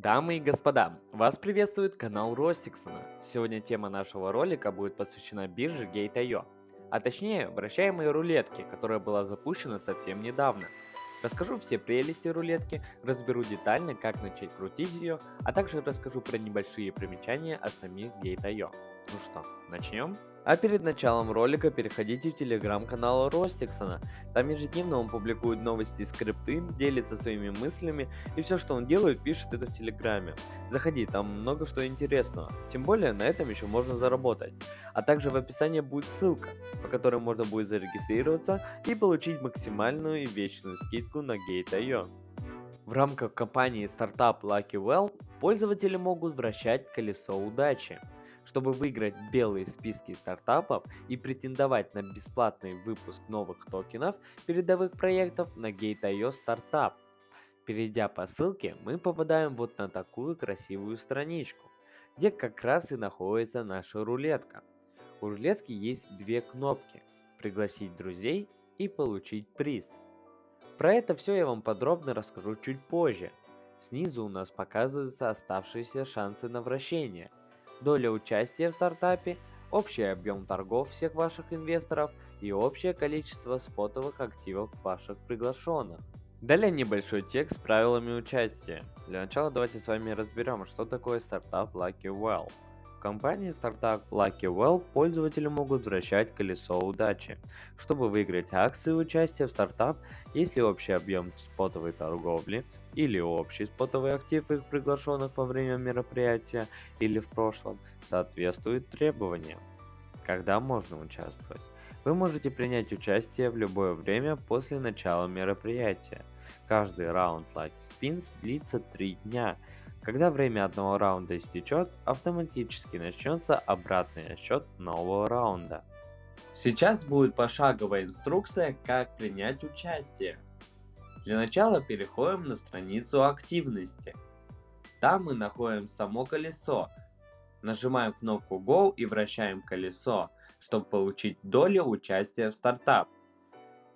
Дамы и господа, вас приветствует канал Ростиксона. Сегодня тема нашего ролика будет посвящена бирже Gate.io, а точнее вращаемой рулетке, которая была запущена совсем недавно. Расскажу все прелести рулетки, разберу детально, как начать крутить ее, а также расскажу про небольшие примечания от самих Gate.io. Ну что, начнем? А перед началом ролика переходите в телеграм-канал Ростиксона. Там ежедневно он публикует новости и скрипты, делится своими мыслями и все, что он делает, пишет это в телеграме. Заходи, там много что интересного. Тем более на этом еще можно заработать. А также в описании будет ссылка, по которой можно будет зарегистрироваться и получить максимальную и вечную скидку на Gate.io. В рамках компании стартап Lucky Well пользователи могут вращать колесо удачи чтобы выиграть белые списки стартапов и претендовать на бесплатный выпуск новых токенов передовых проектов на Gate.io Startup. Перейдя по ссылке, мы попадаем вот на такую красивую страничку, где как раз и находится наша рулетка. У рулетки есть две кнопки «Пригласить друзей» и «Получить приз». Про это все я вам подробно расскажу чуть позже. Снизу у нас показываются оставшиеся шансы на вращение – доля участия в стартапе, общий объем торгов всех ваших инвесторов и общее количество спотовых активов ваших приглашенных. Далее небольшой текст с правилами участия. Для начала давайте с вами разберем, что такое стартап Lucky Well. В компании стартап Lucky Well пользователи могут вращать колесо удачи, чтобы выиграть акции участия в стартап, если общий объем спотовой торговли или общий спотовый актив их приглашенных во время мероприятия или в прошлом соответствует требованиям. Когда можно участвовать? Вы можете принять участие в любое время после начала мероприятия. Каждый раунд Lucky Spins длится 3 дня, когда время одного раунда истечет, автоматически начнется обратный отсчет нового раунда. Сейчас будет пошаговая инструкция, как принять участие. Для начала переходим на страницу активности. Там мы находим само колесо. Нажимаем кнопку Go и вращаем колесо, чтобы получить долю участия в стартап.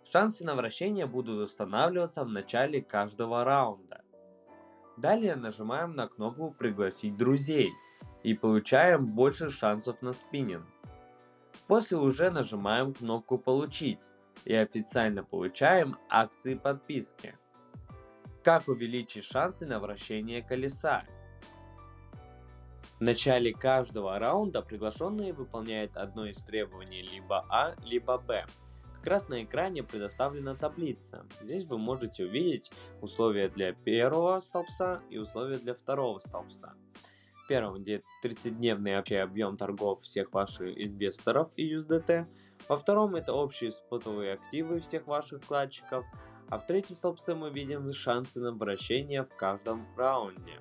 Шансы на вращение будут устанавливаться в начале каждого раунда. Далее нажимаем на кнопку «Пригласить друзей» и получаем больше шансов на спиннинг. После уже нажимаем кнопку «Получить» и официально получаем акции подписки. Как увеличить шансы на вращение колеса? В начале каждого раунда приглашенные выполняют одно из требований либо А, либо Б. Раз на экране предоставлена таблица. Здесь вы можете увидеть условия для первого столбца и условия для второго столбца. В первом, где 30-дневный общий объем торгов всех ваших инвесторов и USDT. Во втором это общие спотовые активы всех ваших вкладчиков. А в третьем столбце мы видим шансы на обращение в каждом раунде.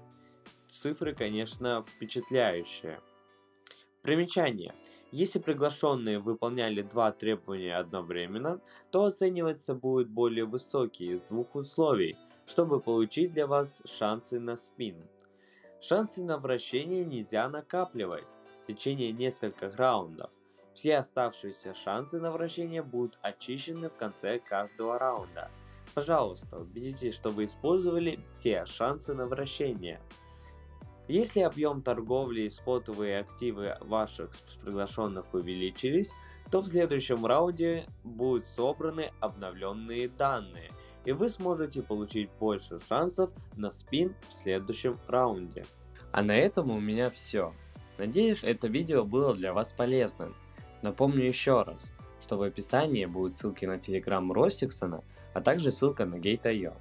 Цифры, конечно, впечатляющие. Примечание. Если приглашенные выполняли два требования одновременно, то оцениваться будет более высокий из двух условий, чтобы получить для вас шансы на спин. Шансы на вращение нельзя накапливать в течение нескольких раундов. Все оставшиеся шансы на вращение будут очищены в конце каждого раунда. Пожалуйста, убедитесь, что вы использовали все шансы на вращение. Если объем торговли и спотовые активы ваших приглашенных увеличились, то в следующем раунде будут собраны обновленные данные, и вы сможете получить больше шансов на спин в следующем раунде. А на этом у меня все. Надеюсь, это видео было для вас полезным. Напомню еще раз, что в описании будут ссылки на телеграм Ростиксона, а также ссылка на Gate.io.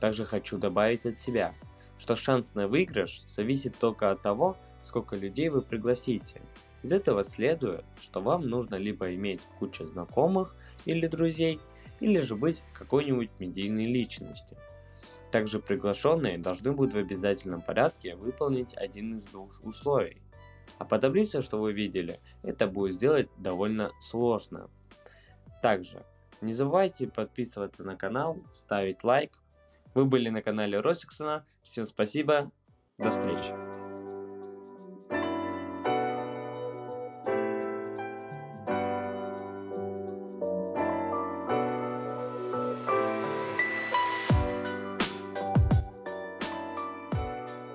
Также хочу добавить от себя – что шанс на выигрыш зависит только от того, сколько людей вы пригласите. Из этого следует, что вам нужно либо иметь кучу знакомых или друзей, или же быть какой-нибудь медийной личностью. Также приглашенные должны будут в обязательном порядке выполнить один из двух условий. А по таблице, что вы видели, это будет сделать довольно сложно. Также не забывайте подписываться на канал, ставить лайк, вы были на канале Росиксона. Всем спасибо. До встречи.